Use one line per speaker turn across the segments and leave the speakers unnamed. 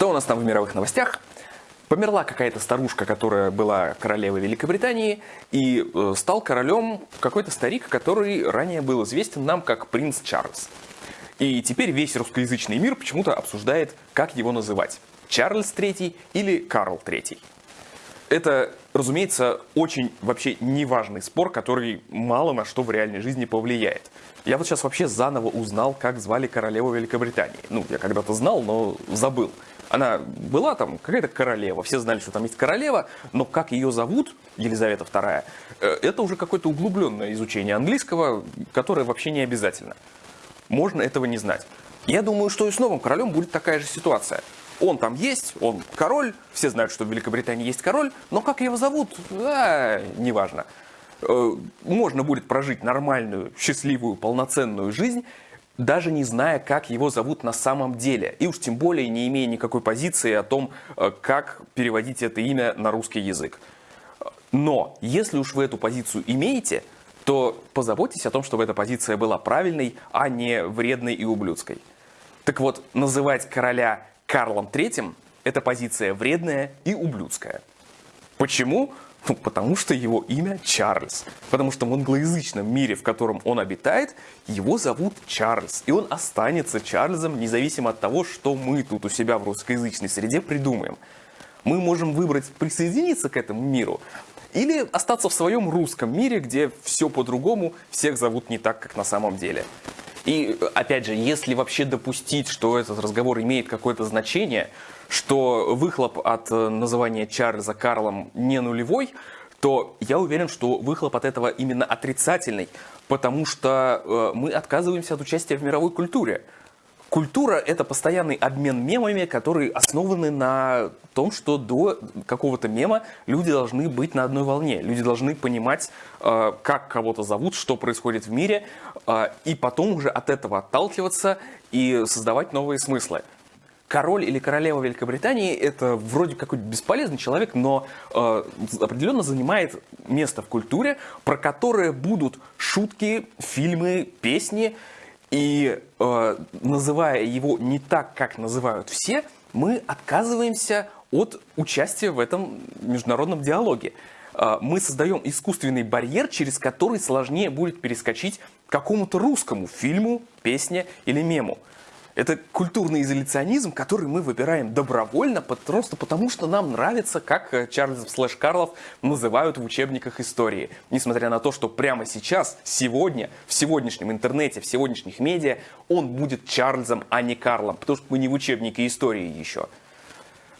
Что у нас там в мировых новостях? Померла какая-то старушка, которая была королевой Великобритании, и э, стал королем какой-то старик, который ранее был известен нам как принц Чарльз. И теперь весь русскоязычный мир почему-то обсуждает, как его называть. Чарльз III или Карл III. Это, разумеется, очень вообще неважный спор, который мало на что в реальной жизни повлияет. Я вот сейчас вообще заново узнал, как звали королеву Великобритании. Ну, я когда-то знал, но забыл. Она была там какая-то королева, все знали, что там есть королева, но как ее зовут, Елизавета II, э, это уже какое-то углубленное изучение английского, которое вообще не обязательно. Можно этого не знать. Я думаю, что и с новым королем будет такая же ситуация. Он там есть, он король, все знают, что в Великобритании есть король, но как его зовут, а, неважно. Э, можно будет прожить нормальную, счастливую, полноценную жизнь, даже не зная, как его зовут на самом деле. И уж тем более не имея никакой позиции о том, э, как переводить это имя на русский язык. Но если уж вы эту позицию имеете, то позаботьтесь о том, чтобы эта позиция была правильной, а не вредной и ублюдской. Так вот, называть короля Карлом III – это позиция вредная и ублюдская. Почему? Ну, потому что его имя Чарльз. Потому что в англоязычном мире, в котором он обитает, его зовут Чарльз. И он останется Чарльзом, независимо от того, что мы тут у себя в русскоязычной среде придумаем. Мы можем выбрать присоединиться к этому миру, или остаться в своем русском мире, где все по-другому, всех зовут не так, как на самом деле. И, опять же, если вообще допустить, что этот разговор имеет какое-то значение, что выхлоп от э, называния Чарльза Карлом не нулевой, то я уверен, что выхлоп от этого именно отрицательный, потому что э, мы отказываемся от участия в мировой культуре. Культура – это постоянный обмен мемами, которые основаны на том, что до какого-то мема люди должны быть на одной волне. Люди должны понимать, э, как кого-то зовут, что происходит в мире, и потом уже от этого отталкиваться и создавать новые смыслы король или королева Великобритании это вроде какой-то бесполезный человек, но э, определенно занимает место в культуре, про которое будут шутки, фильмы, песни. И э, называя его не так, как называют все, мы отказываемся от участия в этом международном диалоге. Э, мы создаем искусственный барьер, через который сложнее будет перескочить какому-то русскому фильму, песне или мему. Это культурный изоляционизм, который мы выбираем добровольно, просто потому что нам нравится, как э, Чарльз слэш Карлов называют в учебниках истории. Несмотря на то, что прямо сейчас, сегодня, в сегодняшнем интернете, в сегодняшних медиа, он будет Чарльзом, а не Карлом, потому что мы не в учебнике истории еще.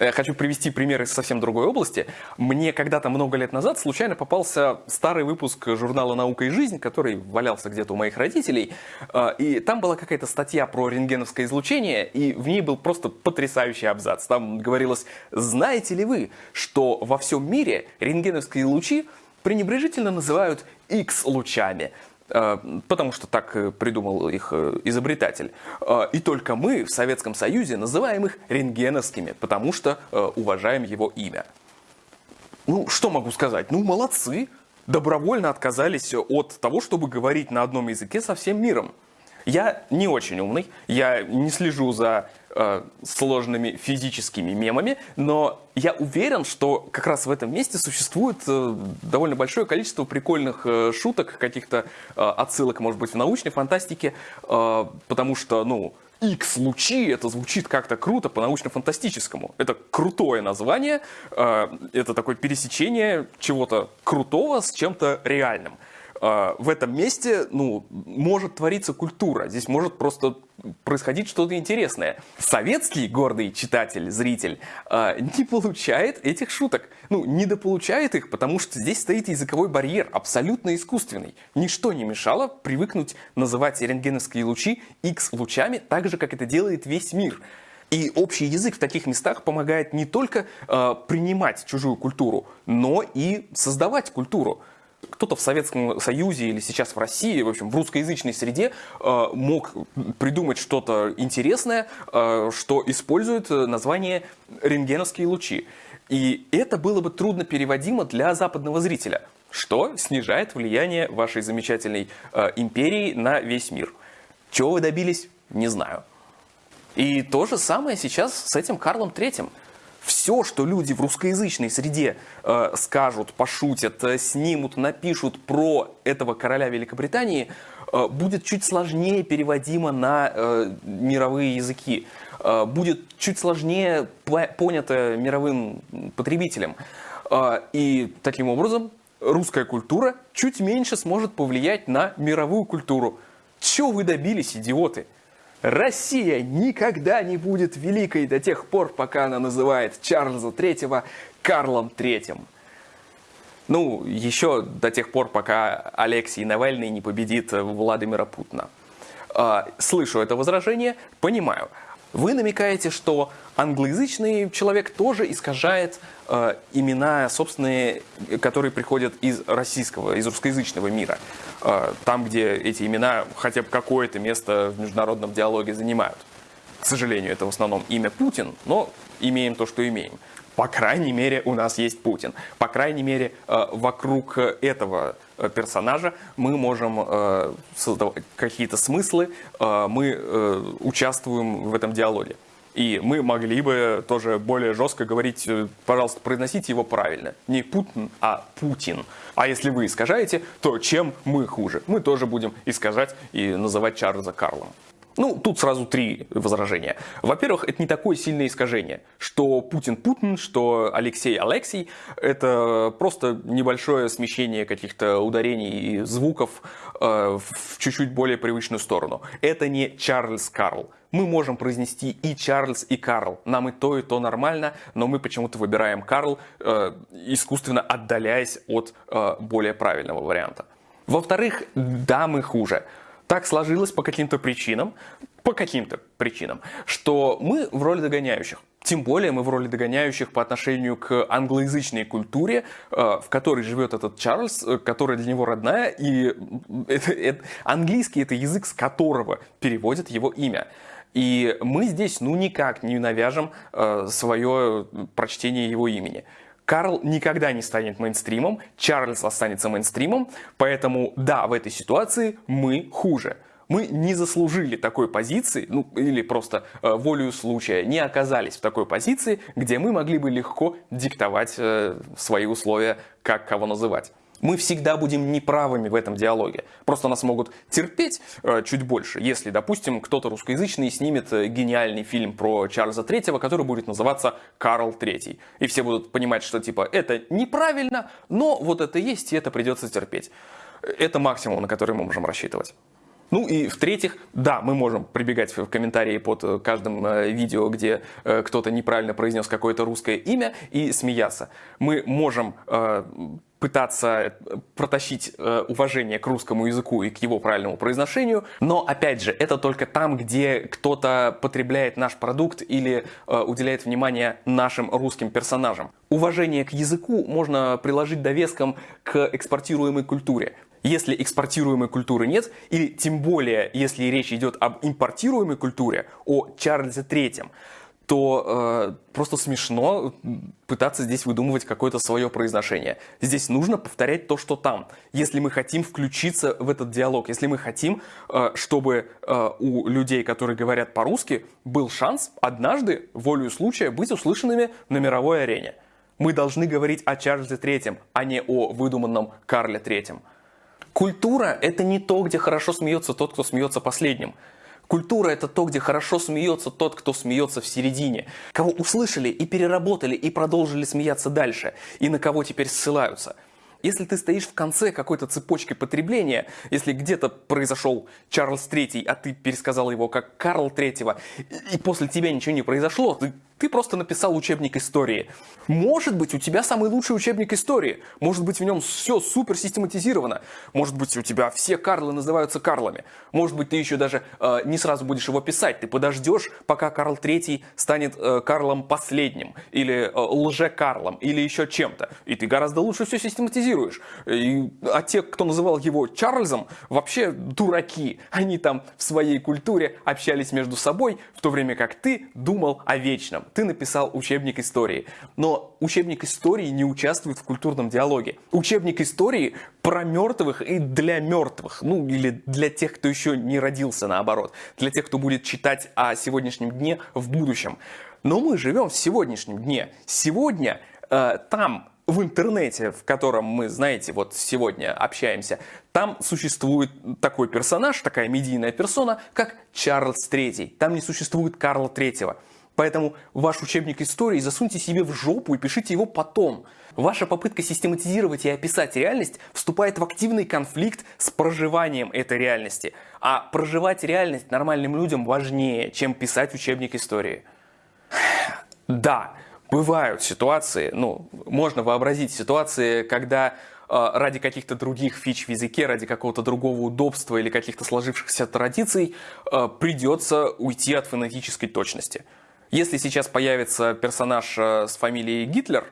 Я э, хочу привести пример из совсем другой области. Мне когда-то много лет назад случайно попался старый выпуск журнала «Наука и жизнь», который валялся где-то у моих родителей. Э, и там была какая-то статья про рентгеновское излучение, и в ней был просто потрясающий абзац. Там говорилось, знаете ли вы, что во всем мире рентгеновские лучи пренебрежительно называют X-лучами. Э, потому что так придумал их э, изобретатель. Э, и только мы в Советском Союзе называем их рентгеновскими, потому что уважаем его имя. Ну, что могу сказать? Ну, молодцы. Добровольно отказались от того, чтобы говорить на одном языке со всем миром. Я не очень умный, я не слежу за э, сложными физическими мемами, но я уверен, что как раз в этом месте существует э, довольно большое количество прикольных э, шуток, каких-то э, отсылок, может быть, в научной фантастике, э, потому что, ну, X-лучи, это звучит как-то круто по научно-фантастическому. Это крутое название, э, это такое пересечение чего-то крутого с чем-то реальным. А, в этом месте ну, может твориться культура, здесь может просто происходить что-то интересное. Советский гордый читатель, зритель а, не получает этих шуток. Ну, недополучает их, потому что здесь стоит языковой барьер, абсолютно искусственный. Ничто не мешало привыкнуть называть рентгеновские лучи X-лучами, так же, как это делает весь мир. И общий язык в таких местах помогает не только э, принимать чужую культуру, но и создавать культуру кто-то в Советском Союзе или сейчас в России, в общем, в русскоязычной среде э, мог придумать что-то интересное, э, что использует название рентгеновские лучи. И это было бы трудно переводимо для западного зрителя, что снижает влияние вашей замечательной э, империи на весь мир. Чего вы добились, не знаю. И то же самое сейчас с этим Карлом Третьим. Все, что люди в русскоязычной среде э, скажут, пошутят, э, снимут, напишут про этого короля Великобритании, э, будет чуть сложнее переводимо на э, мировые языки, э, будет чуть сложнее понято мировым потребителем. Э, и таким образом русская культура чуть меньше сможет повлиять на мировую культуру. Чего вы добились, идиоты? Россия никогда не будет великой до тех пор, пока она называет Чарльза III Карлом III. Ну, еще до тех пор, пока Алексей Навальный не победит Владимира Путина. А, слышу это возражение, понимаю. Вы намекаете, что англоязычный человек тоже искажает э, имена собственные, которые приходят из российского, из русскоязычного мира. Э, там, где эти имена хотя бы какое-то место в международном диалоге занимают. К сожалению, это в основном имя Путин, но имеем то, что имеем. По крайней мере, у нас есть Путин. По крайней мере, э, вокруг этого э, персонажа мы можем э, создавать какие-то смыслы, мы участвуем в этом диалоге. И мы могли бы тоже более жестко говорить, пожалуйста, произносите его правильно. Не Путин, а Путин. А если вы искажаете, то чем мы хуже? Мы тоже будем искажать и называть Чарльза Карлом. Ну, тут сразу три возражения. Во-первых, это не такое сильное искажение, что Путин Путин, что Алексей Алексей. Это просто небольшое смещение каких-то ударений и звуков э, в чуть-чуть более привычную сторону. Это не Чарльз Карл. Мы можем произнести и Чарльз, и Карл. Нам и то, и то нормально, но мы почему-то выбираем Карл, э, искусственно отдаляясь от э, более правильного варианта. Во-вторых, да, мы хуже так сложилось по каким-то причинам, по каким-то причинам, что мы в роли догоняющих. Тем более мы в роли догоняющих по отношению к англоязычной культуре, э, в которой живет этот Чарльз, э, которая для него родная, и это, это, английский это язык, с которого переводят его имя. И мы здесь ну никак не навяжем э, свое прочтение его имени. Карл никогда не станет мейнстримом, Чарльз останется мейнстримом, поэтому да, в этой ситуации мы хуже. Мы не заслужили такой позиции, ну или просто э, волею случая не оказались в такой позиции, где мы могли бы легко диктовать э, свои условия, как кого называть мы всегда будем неправыми в этом диалоге. Просто нас могут терпеть э, чуть больше, если, допустим, кто-то русскоязычный снимет э, гениальный фильм про Чарльза Третьего, который будет называться «Карл Третий». И все будут понимать, что типа это неправильно, но вот это есть, и это придется терпеть. Это максимум, на который мы можем рассчитывать. Ну и в-третьих, да, мы можем прибегать в комментарии под э, каждым э, видео, где кто-то неправильно произнес какое-то русское имя и смеяться. Мы можем пытаться протащить э, уважение к русскому языку и к его правильному произношению, но опять же, это только там, где кто-то потребляет наш продукт или э, уделяет внимание нашим русским персонажам. Уважение к языку можно приложить довеском к экспортируемой культуре. Если экспортируемой культуры нет, или тем более, если речь идет об импортируемой культуре, о Чарльзе Третьем, то э, просто смешно пытаться здесь выдумывать какое-то свое произношение. Здесь нужно повторять то, что там. Если мы хотим включиться в этот диалог, если мы хотим, э, чтобы э, у людей, которые говорят по-русски, был шанс однажды, волею случая, быть услышанными на мировой арене. Мы должны говорить о Чарльзе Третьем, а не о выдуманном Карле Третьем. Культура – это не то, где хорошо смеется тот, кто смеется последним. Культура – это то, где хорошо смеется тот, кто смеется в середине. Кого услышали и переработали и продолжили смеяться дальше. И на кого теперь ссылаются – если ты стоишь в конце какой-то цепочки потребления, если где-то произошел Чарльз III, а ты пересказал его как Карл III, и после тебя ничего не произошло, ты ты просто написал учебник истории. Может быть, у тебя самый лучший учебник истории. Может быть, в нем все супер систематизировано. Может быть, у тебя все Карлы называются Карлами. Может быть, ты еще даже э, не сразу будешь его писать. Ты подождешь, пока Карл Третий станет э, Карлом последним. Или э, лже-Карлом. Или еще чем-то. И ты гораздо лучше все систематизируешь. И, а те, кто называл его Чарльзом, вообще дураки. Они там в своей культуре общались между собой, в то время как ты думал о вечном ты написал учебник истории. Но учебник истории не участвует в культурном диалоге. Учебник истории про мертвых и для мертвых. Ну, или для тех, кто еще не родился, наоборот. Для тех, кто будет читать о сегодняшнем дне в будущем. Но мы живем в сегодняшнем дне. Сегодня э, там в интернете, в котором мы, знаете, вот сегодня общаемся, там существует такой персонаж, такая медийная персона, как Чарльз III. Там не существует Карла III. Поэтому ваш учебник истории засуньте себе в жопу и пишите его потом. Ваша попытка систематизировать и описать реальность вступает в активный конфликт с проживанием этой реальности. А проживать реальность нормальным людям важнее, чем писать учебник истории. Да, бывают ситуации, ну, можно вообразить ситуации, когда э, ради каких-то других фич в языке, ради какого-то другого удобства или каких-то сложившихся традиций э, придется уйти от фонетической точности. Если сейчас появится персонаж э, с фамилией Гитлер,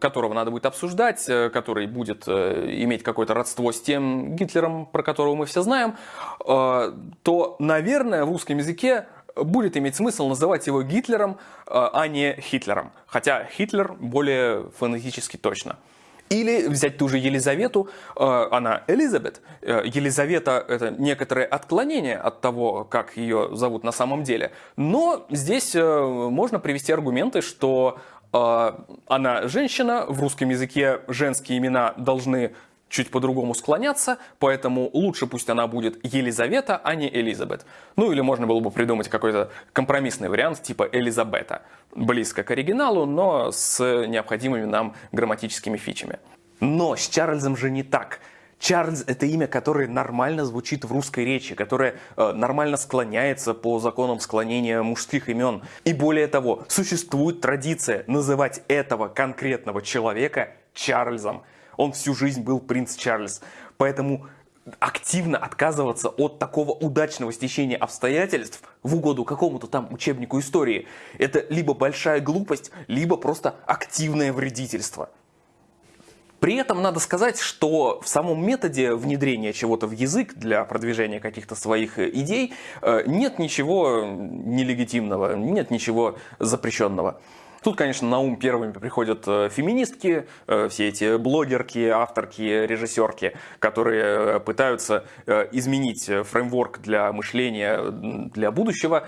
которого надо будет обсуждать, который будет иметь какое-то родство с тем Гитлером, про которого мы все знаем, то, наверное, в русском языке будет иметь смысл называть его Гитлером, э, а не Хитлером. Хотя Хитлер более фонетически точно. Или взять ту же Елизавету, э, она Элизабет. Э, Елизавета – это некоторое отклонение от того, как ее зовут на самом деле. Но здесь можно привести аргументы, что она женщина, в русском языке женские имена должны чуть по-другому склоняться, поэтому лучше пусть она будет Елизавета, а не Элизабет. Ну или можно было бы придумать какой-то компромиссный вариант типа Элизабета. Близко к оригиналу, но с необходимыми нам грамматическими фичами. Но с Чарльзом же не так. Чарльз – это имя, которое нормально звучит в русской речи, которое э, нормально склоняется по законам склонения мужских имен. И более того, существует традиция называть этого конкретного человека Чарльзом. Он всю жизнь был принц Чарльз. Поэтому активно отказываться от такого удачного стечения обстоятельств в угоду какому-то там учебнику истории, это либо большая глупость, либо просто активное вредительство. При этом надо сказать, что в самом методе внедрения чего-то в язык для продвижения каких-то своих идей э, нет ничего нелегитимного, нет ничего запрещенного. Тут, конечно, на ум первыми приходят э, феминистки, э, все эти блогерки, авторки, режиссерки, которые э, пытаются изменить фреймворк для мышления для будущего,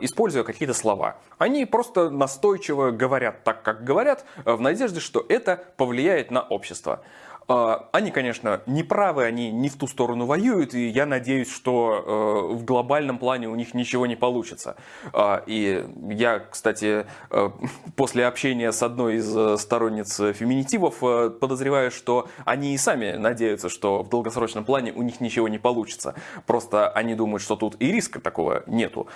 используя какие-то слова. Они просто настойчиво говорят так, как говорят, в надежде, что это повлияет на общество. А, они, конечно, не правы, они не в ту сторону воюют, и я надеюсь, что э, в глобальном плане у них ничего не получится. А, и я, кстати, э, после общения с одной из э, сторонниц феминитивов подозреваю, что они и сами надеются, что в долгосрочном плане у них ничего не получится. Просто они думают, что тут и риска такого нету.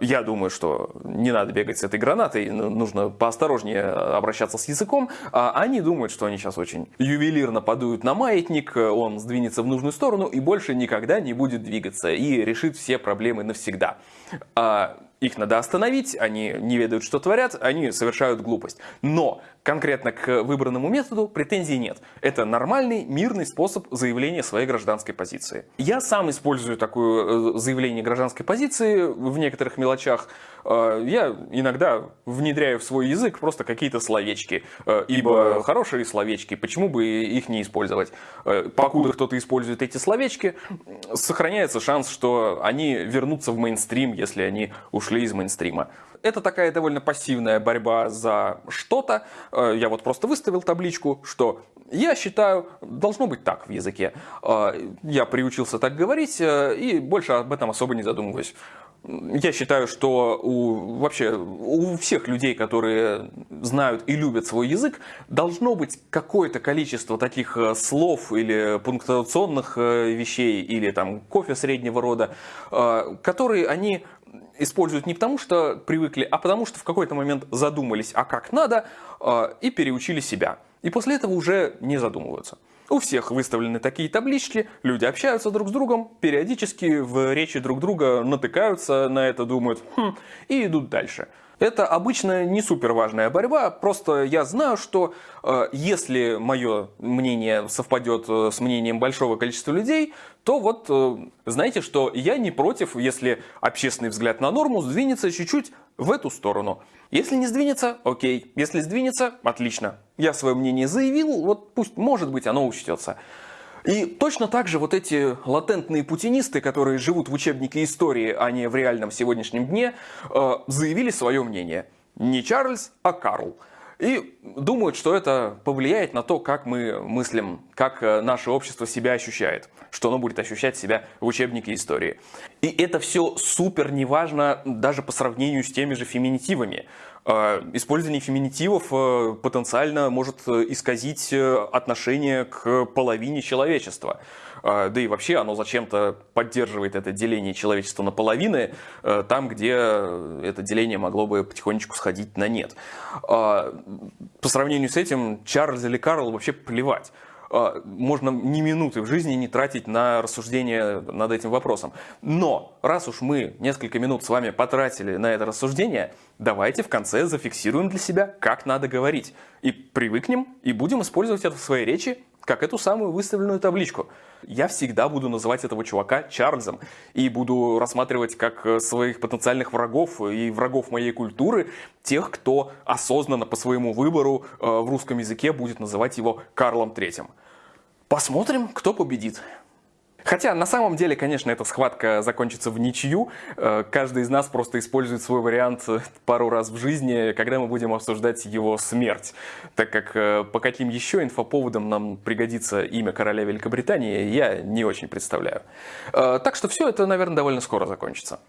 Я думаю, что не надо бегать с этой гранатой, нужно поосторожнее обращаться с языком. А они думают, что они сейчас очень ювелирно подуют на маятник, он сдвинется в нужную сторону и больше никогда не будет двигаться и решит все проблемы навсегда. А их надо остановить, они не ведают, что творят, они совершают глупость. Но конкретно к выбранному методу претензий нет. Это нормальный, мирный способ заявления своей гражданской позиции. Я сам использую такое э, заявление гражданской позиции в некоторых мелочах. Э, я иногда внедряю в свой язык просто какие-то словечки, э, ибо хорошие словечки, почему бы их не использовать? Покуда кто-то использует эти словечки, сохраняется шанс, что они вернутся в мейнстрим, если они ушли из мейнстрима. Это такая довольно пассивная борьба за что-то. Э, я вот просто выставил табличку, что я считаю, должно быть так в языке. Э, я приучился так говорить э, и больше об этом особо не задумываюсь. Я считаю, что у, вообще у всех людей, которые знают и любят свой язык, должно быть какое-то количество таких слов или пунктуационных вещей, или там кофе среднего рода, которые они используют не потому, что привыкли, а потому, что в какой-то момент задумались, а как надо, а, и переучили себя. И после этого уже не задумываются. У всех выставлены такие таблички, люди общаются друг с другом, периодически в речи друг друга натыкаются на это, думают хм, и идут дальше. Это обычно не супер важная борьба, просто я знаю, что э, если мое мнение совпадет э, с мнением большого количества людей, то вот э, знаете, что я не против, если общественный взгляд на норму сдвинется чуть-чуть в эту сторону. Если не сдвинется, окей. Если сдвинется, отлично. Я свое мнение заявил, вот пусть, может быть, оно учтется. И точно так же вот эти латентные путинисты, которые живут в учебнике истории, а не в реальном сегодняшнем дне, э, заявили свое мнение. Не Чарльз, а Карл. И думают, что это повлияет на то, как мы мыслим, как э, наше общество себя ощущает, что оно будет ощущать себя в учебнике истории. И это все супер неважно даже по сравнению с теми же феминитивами. Э, использование феминитивов э, потенциально может исказить отношение к половине человечества. Да и вообще оно зачем-то поддерживает это деление человечества на половины, там, где это деление могло бы потихонечку сходить на нет. По сравнению с этим, Чарльз или Карл вообще плевать можно ни минуты в жизни не тратить на рассуждение над этим вопросом. Но раз уж мы несколько минут с вами потратили на это рассуждение, давайте в конце зафиксируем для себя, как надо говорить. И привыкнем, и будем использовать это в своей речи как эту самую выставленную табличку. Я всегда буду называть этого чувака Чарльзом и буду рассматривать как э, своих потенциальных врагов и врагов моей культуры тех, кто осознанно по своему выбору э, в русском языке будет называть его Карлом Третьим. Посмотрим, кто победит. Хотя на самом деле, конечно, эта схватка закончится в ничью. Э, каждый из нас просто использует свой вариант пару раз в жизни, когда мы будем обсуждать его смерть. Так как э, по каким еще инфоповодам нам пригодится имя короля Великобритании, я не очень представляю. Э, так что все это, наверное, довольно скоро закончится.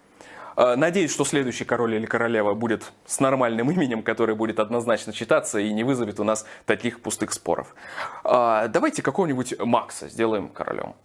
Э, надеюсь, что следующий король или королева будет с нормальным именем, который будет однозначно читаться и не вызовет у нас таких пустых споров. Э, давайте какого-нибудь Макса сделаем королем.